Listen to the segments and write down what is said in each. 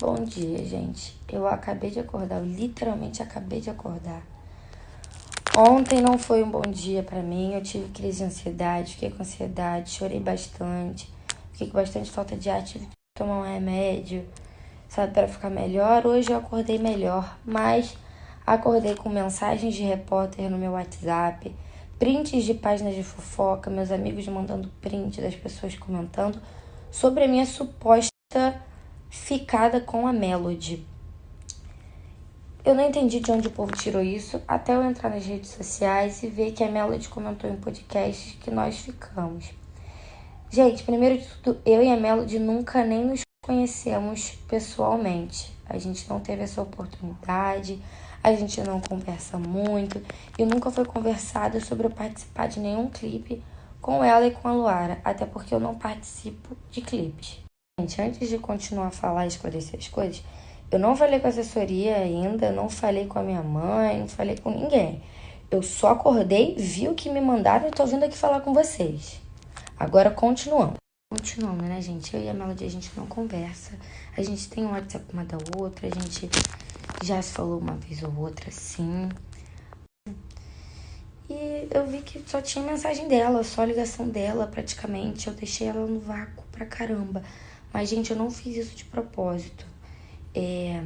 Bom dia, gente. Eu acabei de acordar, eu literalmente acabei de acordar. Ontem não foi um bom dia para mim, eu tive crise de ansiedade, fiquei com ansiedade, chorei bastante, fiquei com bastante falta de ar, tive que tomar um remédio, sabe, para ficar melhor. Hoje eu acordei melhor, mas acordei com mensagens de repórter no meu WhatsApp, prints de páginas de fofoca, meus amigos mandando print das pessoas comentando sobre a minha suposta ficada com a Melody. Eu não entendi de onde o povo tirou isso até eu entrar nas redes sociais e ver que a Melody comentou em podcasts que nós ficamos. Gente, primeiro de tudo, eu e a Melody nunca nem nos conhecemos pessoalmente. A gente não teve essa oportunidade, a gente não conversa muito e nunca foi conversado sobre eu participar de nenhum clipe com ela e com a Luara, até porque eu não participo de clipes. Gente, antes de continuar a falar e esclarecer as coisas, eu não falei com a assessoria ainda, não falei com a minha mãe, não falei com ninguém. Eu só acordei, vi o que me mandaram e tô vindo aqui falar com vocês. Agora continuando. Continuando, né, gente? Eu e a Melody, a gente não conversa. A gente tem um WhatsApp uma da outra, a gente já se falou uma vez ou outra, sim. E eu vi que só tinha mensagem dela, só ligação dela, praticamente. Eu deixei ela no vácuo pra caramba. Mas, gente, eu não fiz isso de propósito. É...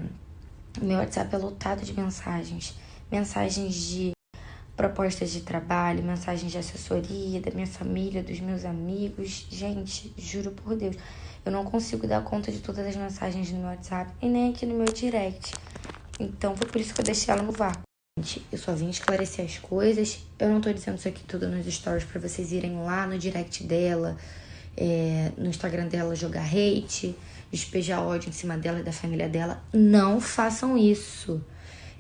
Meu WhatsApp é lotado de mensagens. Mensagens de propostas de trabalho, mensagens de assessoria, da minha família, dos meus amigos. Gente, juro por Deus, eu não consigo dar conta de todas as mensagens no meu WhatsApp e nem aqui no meu direct. Então foi por isso que eu deixei ela no vácuo. Gente, eu só vim esclarecer as coisas. Eu não tô dizendo isso aqui tudo nos stories para vocês irem lá no direct dela, é, no Instagram dela jogar hate, despejar ódio em cima dela e da família dela. Não façam isso.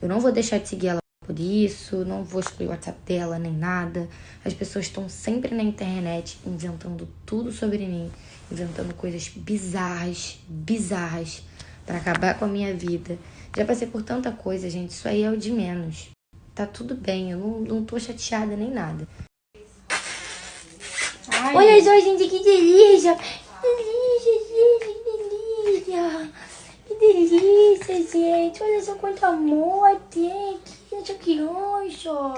Eu não vou deixar de seguir ela por isso, não vou excluir o WhatsApp dela nem nada. As pessoas estão sempre na internet inventando tudo sobre mim, inventando coisas bizarras, bizarras para acabar com a minha vida. Já passei por tanta coisa, gente, isso aí é o de menos. Tá tudo bem, eu não, não tô chateada nem nada. Ai. Olha só, gente, que delícia! Delícia, gente, que delícia! Que delícia, gente! Olha só quanto amor tem! ちょっとよいしょ